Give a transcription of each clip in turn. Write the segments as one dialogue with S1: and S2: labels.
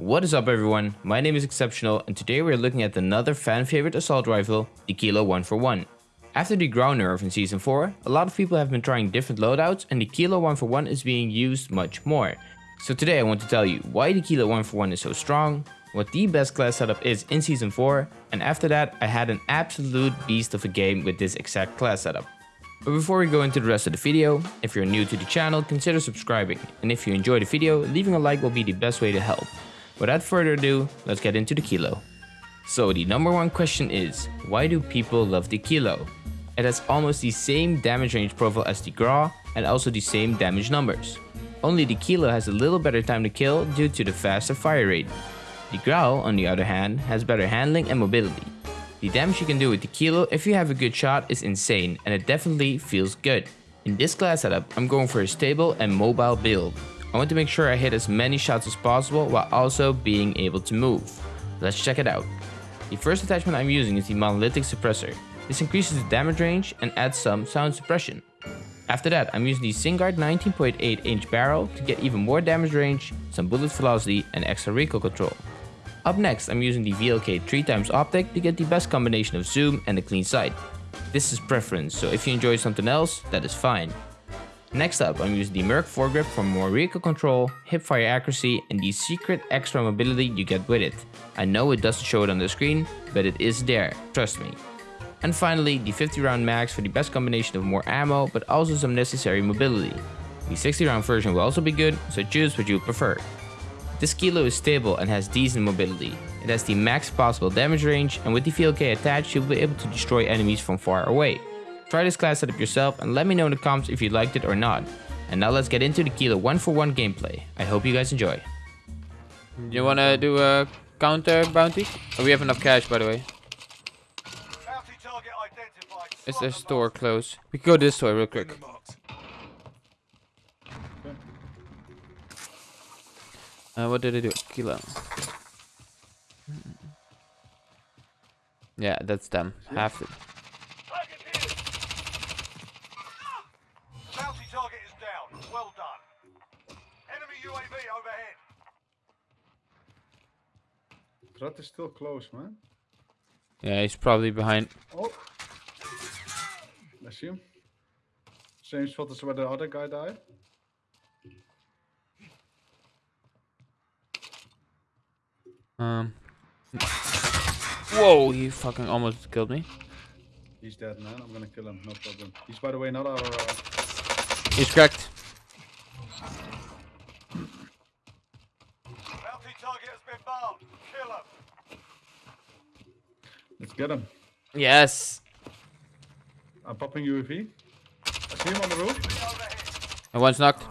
S1: What is up everyone, my name is Exceptional and today we're looking at another fan favorite assault rifle, the Kilo 1 for 1. After the Grau nerf in season 4, a lot of people have been trying different loadouts and the Kilo 1 for 1 is being used much more. So today I want to tell you why the Kilo 1 for 1 is so strong, what the best class setup is in season 4, and after that I had an absolute beast of a game with this exact class setup. But before we go into the rest of the video, if you're new to the channel consider subscribing, and if you enjoyed the video, leaving a like will be the best way to help. Without further ado, let's get into the Kilo. So the number one question is, why do people love the Kilo? It has almost the same damage range profile as the Grau and also the same damage numbers. Only the Kilo has a little better time to kill due to the faster fire rate. The Grau, on the other hand, has better handling and mobility. The damage you can do with the Kilo if you have a good shot is insane and it definitely feels good. In this class setup, I'm going for a stable and mobile build. I want to make sure I hit as many shots as possible while also being able to move. Let's check it out. The first attachment I'm using is the Monolithic Suppressor. This increases the damage range and adds some sound suppression. After that, I'm using the Singuard 19.8 inch barrel to get even more damage range, some bullet velocity and extra recoil control. Up next, I'm using the VLK 3x optic to get the best combination of zoom and a clean sight. This is preference, so if you enjoy something else, that is fine. Next up, I'm using the Merc foregrip for more recoil control, hipfire accuracy, and the secret extra mobility you get with it. I know it doesn't show it on the screen, but it is there, trust me. And finally, the 50 round mags for the best combination of more ammo, but also some necessary mobility. The 60 round version will also be good, so choose what you prefer. This kilo is stable and has decent mobility. It has the max possible damage range and with the VLK attached you'll be able to destroy enemies from far away. Try this class setup yourself and let me know in the comments if you liked it or not. And now let's get into the Kilo 1 for 1 gameplay. I hope you guys enjoy.
S2: You wanna do a counter bounty? Oh, we have enough cash by the way. Is the store closed? We can go this store real quick. Uh, what did I do? Kilo. Yeah, that's them. Half it.
S3: Threat is still close, man.
S2: Yeah, he's probably behind.
S3: Oh. I see him. Same spot as where the other guy died.
S2: Um. Whoa, he fucking almost killed me.
S3: He's dead, man. I'm gonna kill him, no problem. He's, by the way, not our... Uh...
S2: He's cracked.
S4: Target been bombed. Kill him.
S3: Let's get him.
S2: Yes.
S3: I'm popping UAV. I see him on the roof.
S2: And one's knocked.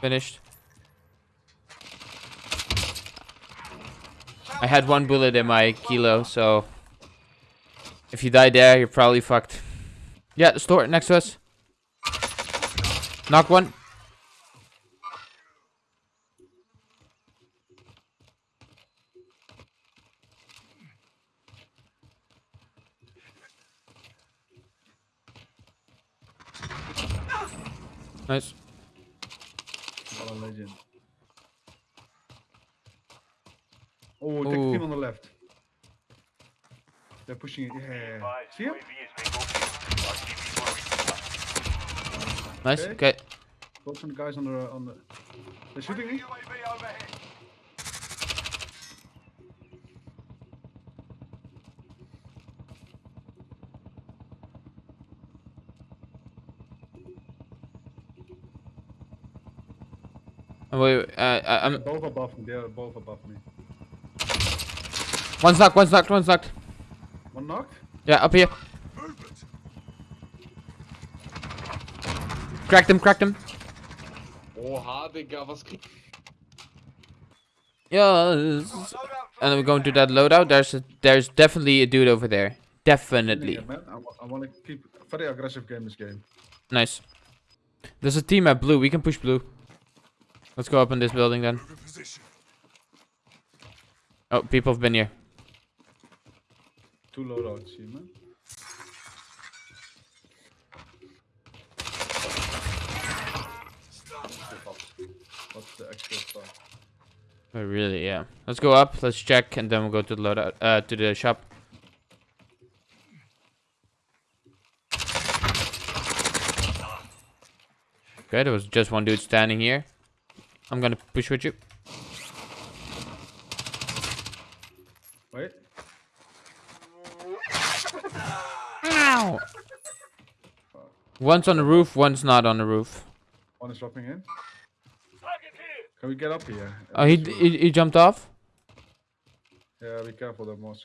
S2: Finished. I had one bullet in my kilo, so if you die there, you're probably fucked. Yeah, the store next to us. Knock one. Nice.
S3: What a legend. Oh, take
S2: Ooh.
S3: the team on the left. They're pushing it. Yeah. See him?
S2: Nice.
S3: Okay.
S2: Okay.
S3: Got some guys on the on the. They're shooting me.
S2: Wait, wait, uh, I- I'm
S3: Both above me. They're both above me.
S2: one's knocked. One's knocked. One's knocked.
S3: One knocked.
S2: Yeah, up here. Cracked him. Cracked him.
S5: Oha, Digga, was krieg
S2: Yes. And then we're going to that loadout. There's a, there's definitely a dude over there. Definitely.
S3: Yeah. I, I want to keep very aggressive game this game.
S2: Nice. There's a team at blue. We can push blue. Let's go up in this building then. Oh, people have been here.
S3: Two loadouts, see man. What's the actual stuff?
S2: Oh, really, yeah. Let's go up, let's check, and then we'll go to the loadout, uh, to the shop. Okay, there was just one dude standing here. I'm gonna push with you.
S3: Wait.
S2: Ow! One's on the roof, one's not on the roof.
S3: One is dropping in. Can we get up here?
S2: Oh, he, he, he jumped off?
S3: Yeah, be careful there, Moss.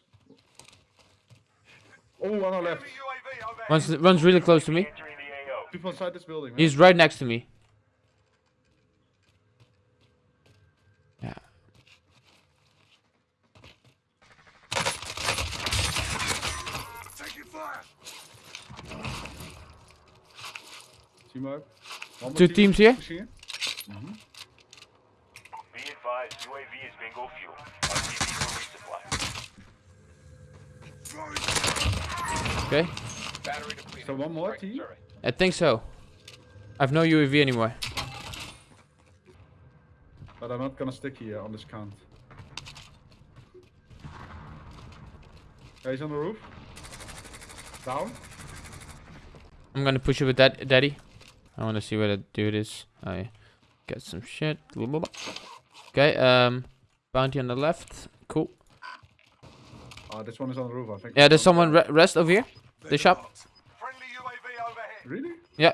S3: Oh, one on left.
S4: Enemy UAV overhead.
S2: One's, runs really close to me.
S4: Entering the AO.
S3: People inside this building, man.
S2: He's right next to me. Yeah.
S3: Team up. One
S2: Two
S3: team
S2: teams here?
S3: pushing in.
S4: Be advised, UAV is bingo fuel. RTB for resupply.
S2: Okay.
S3: So one more team?
S2: I think so. I've no UAV anymore.
S3: But I'm not gonna stick here on this count. Yeah, he's on the roof. Down.
S2: I'm gonna push it with that daddy. I wanna see where that dude is. I get some shit. Okay, um bounty on the left. Cool.
S3: Ah, this one is on the roof, I think.
S2: Yeah, there's someone re rest over here. The shop.
S4: Friendly UAV overhead.
S3: Really?
S2: Yeah.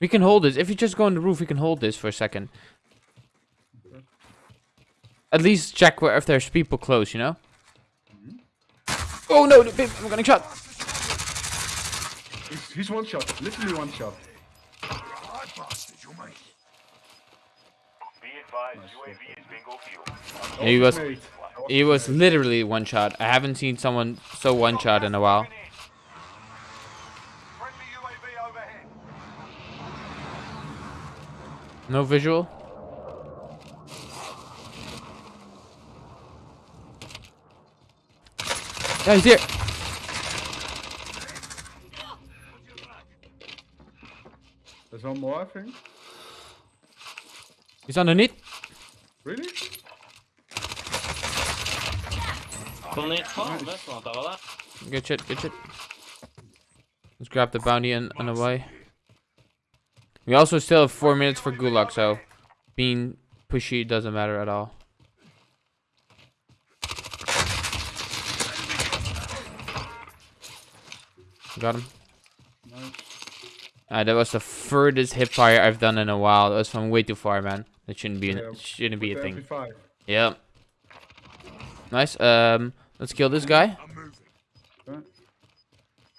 S2: We can hold this. If you just go on the roof, we can hold this for a second. At least check where if there's people close, you know? Oh no, I'm getting shot.
S3: He's, he's one shot. Literally one shot.
S4: Be advised, UAV is bingo fuel.
S2: He was
S3: Mate.
S2: he was literally one shot. I haven't seen someone so one shot in a while.
S4: Friendly UAV overhead.
S2: No visual. Yeah, he's here.
S3: There's one more, I think.
S2: He's underneath.
S3: Really?
S6: Kom ner fan vet man inte
S2: Good shit, good shit. Let's grab the bounty and, and away. We also still have four minutes for Gulag, so being pushy doesn't matter at all. Got him.
S3: Nice.
S2: Ah, that was the furthest hip fire I've done in a while. That was from way too far, man. That shouldn't be an,
S3: Yeah,
S2: shouldn't be a thing.
S3: MP5.
S2: Yep. Nice. Um, let's kill this guy.
S3: Okay.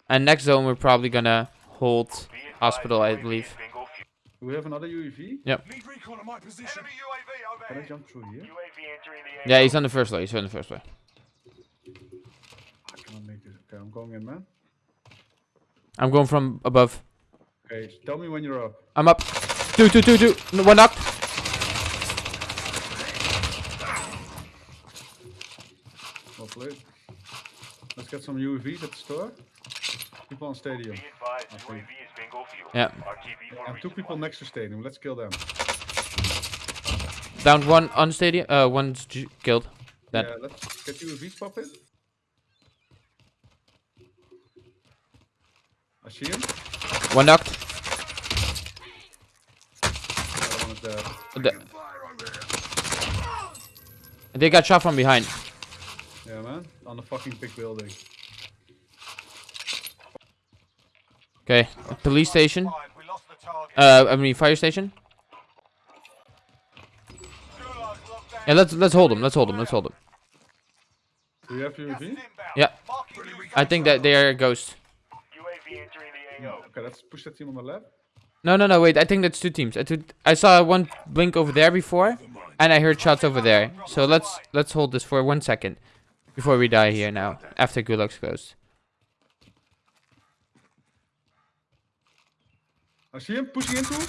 S2: And next zone, we're probably gonna hold hospital, I believe.
S4: is bingo fuel.
S3: Do we have another UAV? Yep.
S4: Need recon at my position. Enemy UAV
S3: Can I jump through here?
S4: UAV entering the AO.
S2: Yeah, he's on the first floor. He's on the first floor.
S3: I cannot make this. Okay, I'm going in, man.
S2: I'm going from above.
S3: Okay, tell me when you're up.
S2: I'm up. Two, two, two, two. No, One knocked.
S3: Well played. Let's get some UAVs at the store. People on stadium.
S4: Be advised, UAV is bingo fuel.
S2: Yeah.
S4: RTB
S3: And two people next to stadium. Let's kill them.
S2: Down one on stadium. Uh, one's killed. Dead.
S3: Yeah, let's get UAVs pop in. I see him.
S2: One knocked.
S3: The other one is dead.
S2: The- they got shot from behind.
S3: Yeah, man. On the fucking big building.
S2: Okay. Police station.
S4: Five, We lost the target.
S2: Uh, I mean fire station.
S4: Gulag's.
S2: Yeah, let's let's hold them. Let's hold them. Let's hold them.
S3: Do you have
S4: Gas
S3: UAV?
S2: Yeah. I think that they are a ghost.
S4: UAV entering the AO.
S3: Okay, let's push that team on the left.
S2: No, no, no. Wait. I think that's two teams. I, took- I saw one blink over there before, and I heard shots over there. So let's let's hold this for one second before we die here now. After Gulag's closed.
S3: I see him pushing into. One.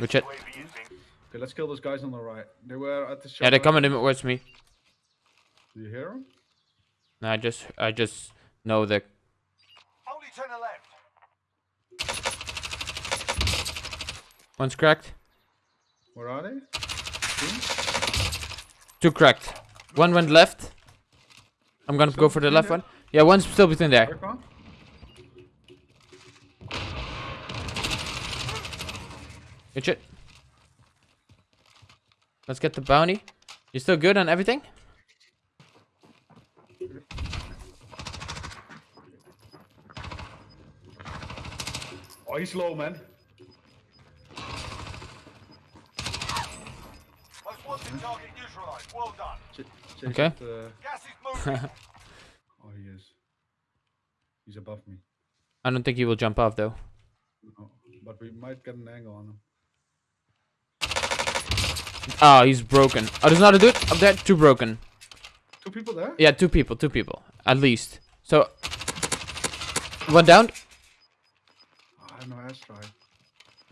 S2: Good shit.
S4: UAV.
S3: Okay, let's kill those guys on the right. They were at the shop.
S2: Yeah, they're coming towards me.
S3: Do you hear them?
S2: No, I just I just know that.
S4: Only to the left.
S2: One's cracked.
S3: Where are they?
S2: Two cracked. One went left. I'm gonna go for the left one. Yeah, one's still between there. Good shit. Let's get the bounty. You still good on everything?
S3: Oh, he's low, man.
S4: Target neutralized. Well done.
S3: Ch-
S2: Okay.
S3: it, uh,
S4: Gas is moving.
S3: oh, he is. He's above me.
S2: I don't think he will jump off though.
S3: No, but we might get an angle on him.
S2: Oh, he's broken. Oh, there's another dude up there. Two broken.
S3: Two people there?
S2: Yeah, two people. Two people. At least. So, one down.
S3: Oh, I have no airstrike.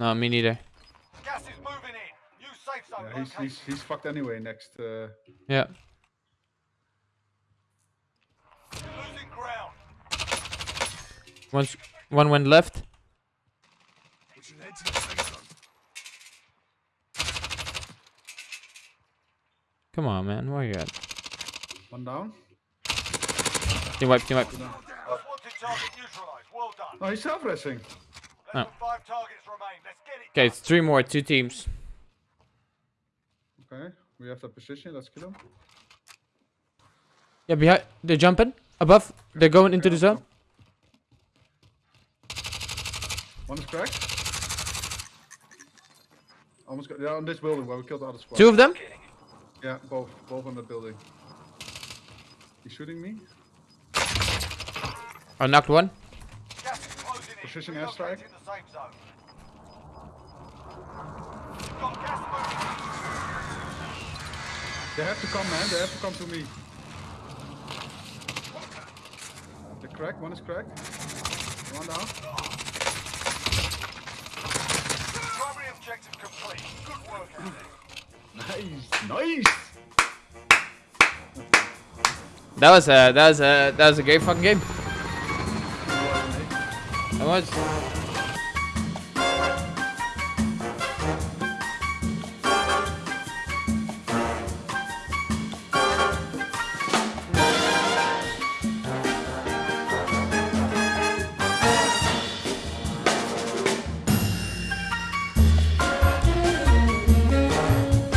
S2: No, me neither.
S4: Gas is moving in. New safe zone
S3: Yeah, he's, he's, he's fucked anyway next. Uh,
S2: Yeah.
S4: Losing ground.
S2: One's, one went left. Come on, man. Where are you at?
S3: one down.
S2: Team wipe, team wipe.
S4: Most wanted. Well done.
S3: Oh, he's self-racing.
S2: Oh.
S4: than five targets remain. Let's get it.
S2: Okay, it's three more. Two teams.
S3: Okay, we have the position. Let's kill him.
S2: Yeah, behind. They're jumping. Above. They're going into the zone.
S3: One is cracked. Almost got. Yeah, on this building where we killed the other squad.
S2: Two of them.
S3: Yeah, both. Both on the building. He's shooting me.
S2: I knocked one.
S4: Gas is closing in.
S3: Precision airstrike.
S4: the safe zone. You've got gas moving.
S3: They have to come, man. They have to come to me. The crack. One is cracked. One down.
S4: Primary objective complete. Good work.
S3: Nice. Nice.
S2: That was a that was a that was a great fucking game. That was.